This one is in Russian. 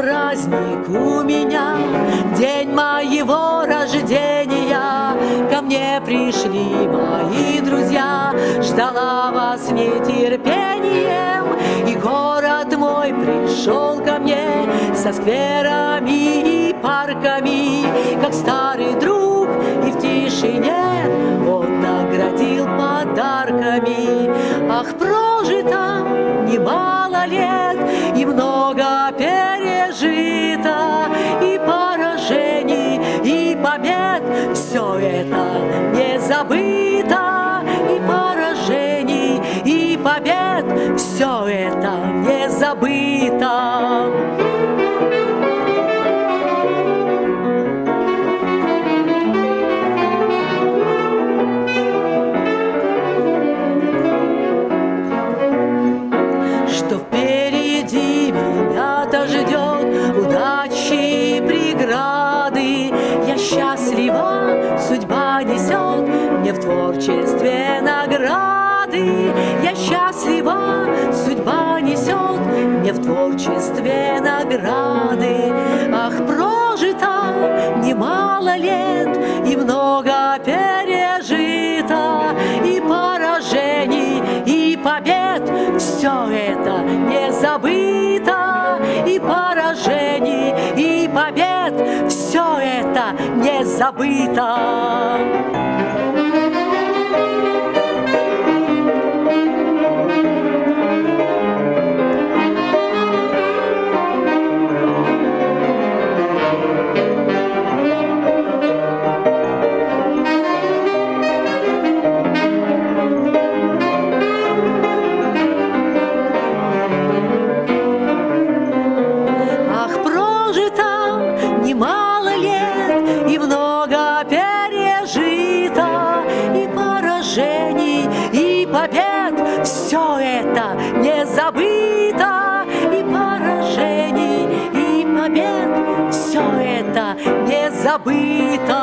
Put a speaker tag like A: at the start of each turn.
A: праздник у меня, день моего рождения. Ко мне пришли мои друзья, ждала вас нетерпением. И город мой пришел ко мне со скверами и парками, как старый друг, и в тишине он наградил подарками. Ах, прожито немало лет, забыто, и поражений, и побед, все это не забыто. что впереди меня-то удачи и преграды. Я счастлива, мне в творчестве награды. Я счастлива, судьба несет мне в творчестве награды. Ах, прожито немало лет и много пережито, и поражений, и побед, все это не забыто, и поражений, и побед, все это не забыто. Побед, все это не забыто, это не забыто.